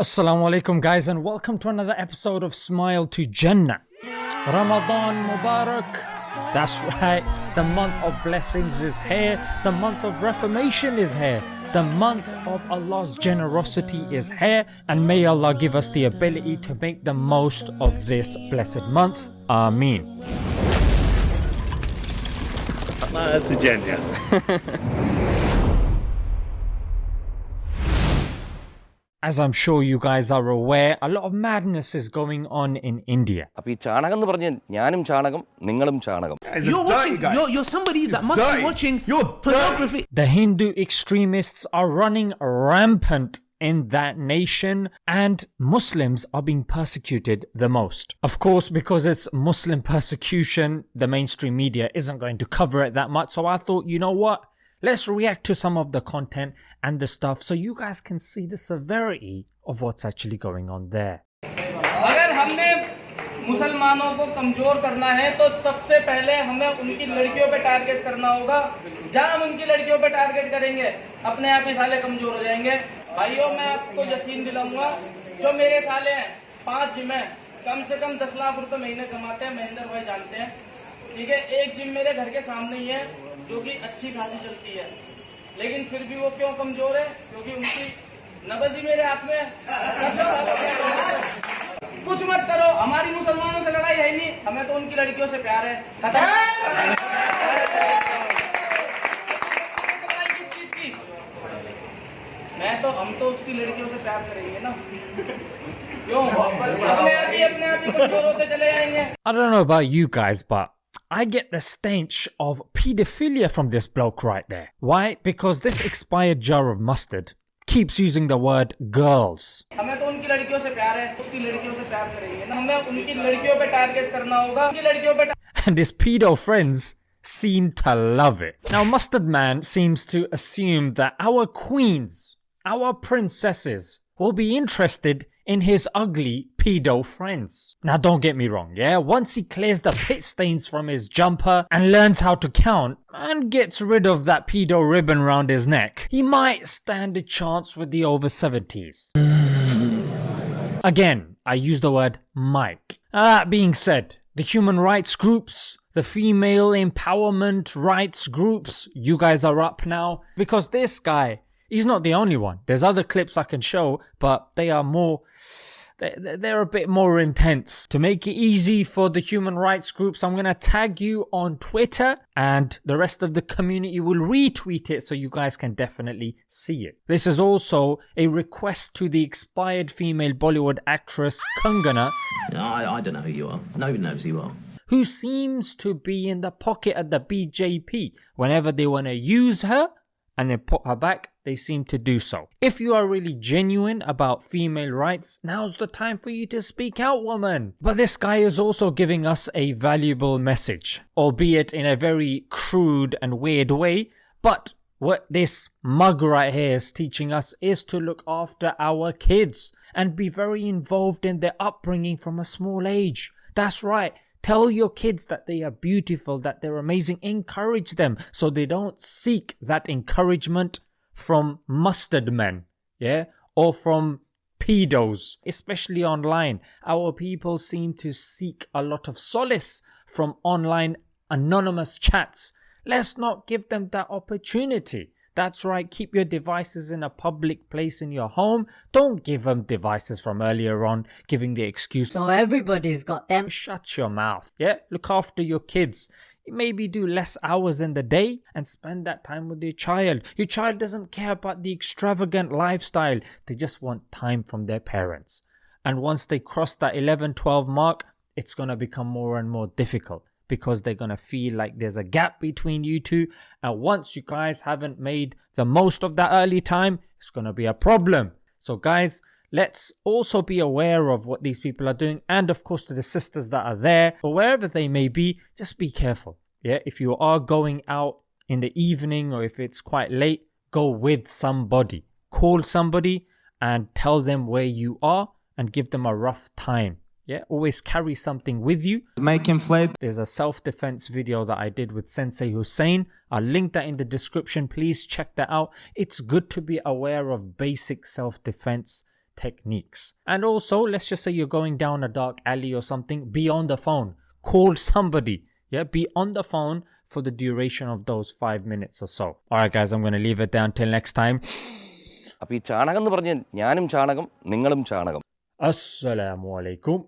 Assalamu alaikum guys and welcome to another episode of Smile to Jannah. Ramadan Mubarak. That's right, the month of blessings is here, the month of reformation is here, the month of Allah's generosity is here, and may Allah give us the ability to make the most of this blessed month. Ameen. That's a Jannah. As I'm sure you guys are aware, a lot of madness is going on in India. അപ്പൊ ഈ ചാണകം എന്ന് പറഞ്ഞ ഞാനും ചാണകം നിങ്ങളും ചാണകം He's a You're dirty watching. guy. You're, you're somebody that must dirty. be watching You're pornography. The Hindu extremists are running rampant in that nation and Muslims are being persecuted the most. Of course, because it's Muslim persecution, the mainstream media isn't going to cover it that much. So I thought, you know what? Let's react to some of the content and the stuff so you guys can see the severity of what's actually going on there. अगर हमने मुसलमानों को कमजोर करना है तो सबसे पहले हमें उनकी लड़कियों पे टारगेट करना होगा जहां हम उनकी लड़कियों पे टारगेट करेंगे अपने आप ही साले कमजोर हो जाएंगे भाइयों मैं आपको यकीन दिलाऊंगा जो मेरे साले हैं पांच जिम हैं कम से कम दस लाख रुपए महीने कमाते हैं महेंद्र भाई जानते हैं ठीक है एक जिम मेरे घर के सामने ही है जो कि अच्छी खासी चलती है। लेकिन फिर भी वो क्यों कमज़ोर है? क्योंकि उनकी नबज ही मेरे हाथ में है। कुछ मत करो। हमारी मुसलमानों से लड़ाई है नहीं। हमें तो उनकी लड़कियों से प्यार है। खत्म। मैं तो हम तो उसकी लड़कियों से प्यार करेंगे ना। क्यों? अपने आप ही अपने आप ही कमज़ोर होते चले जाएँगे। I don't know about you guys, but I get the stench of paedophilia from this bloke right there. Why? Because this expired jar of mustard keeps using the word girls. And his pedo friends seem to love it. Now Mustard Man seems to assume that our queens, our princesses, will be interested in his ugly pedo friends. Now, don't get me wrong, yeah? Once he clears the pit stains from his jumper and learns how to count and gets rid of that pedo ribbon round his neck, he might stand a chance with the over 70s. Again, I use the word might. That being said, the human rights groups, the female empowerment rights groups, you guys are up now because this guy, he's not the only one. There's other clips I can show, but they are more. they- they- They're a bit more intense. To make it easy for the human rights groups, I'm going to tag you on Twitter and the rest of the community will retweet it so you guys can definitely see it. This is also a request to the expired female Bollywood actress Kangana I, I don't know who you are. Nobody knows who you are. who seems to be in the pocket of the BJP. Whenever they want to use her and then put her back, they seem to do so. If you are really genuine about female rights, now's the time for you to speak out, woman. But this guy is also giving us a valuable message, albeit in a very crude and weird way. But what this mug right here is teaching us is to look after our kids and be very involved in their upbringing from a small age. That's right. Tell your kids that they are beautiful, that they're amazing. Encourage them so they don't seek that encouragement from mustard men, yeah, or from pedos, especially online. Our people seem to seek a lot of solace from online anonymous chats. Let's not give them that opportunity. That's right, keep your devices in a public place in your home. Don't give them devices from earlier on, giving the excuse, So everybody's got them. shut your mouth. Yeah, look after your kids. Maybe do less hours in the day and spend that time with your child. Your child doesn't care about the extravagant lifestyle, they just want time from their parents. And once they cross that 11 12 mark, it's going to become more and more difficult because they're going to feel like there's a gap between you two. And once you guys haven't made the most of that early time, it's going to be a problem. So, guys, let's also be aware of what these people are doing. And of course, to the sisters that are there or wherever they may be, just be careful. Yeah, if you are going out in the evening or if it's quite late, go with somebody. Call somebody and tell them where you are and give them a rough time. Yeah, always carry something with you. Make him fled. There's a self defense video that I did with Sensei Hussein. I'll link that in the description. Please check that out. It's good to be aware of basic self defense techniques. And also, let's just say you're going down a dark alley or something, be on the phone, call somebody. Yeah, be on the phone for the duration of those five minutes or so. Alright, guys, I'm going to leave it there until next time. അപ്പോൾ ഈ ചാണകം എന്ന് പറഞ്ഞ് ഞാനും ചാണകം നിങ്ങളും ചാണകം Assalamu alaikum.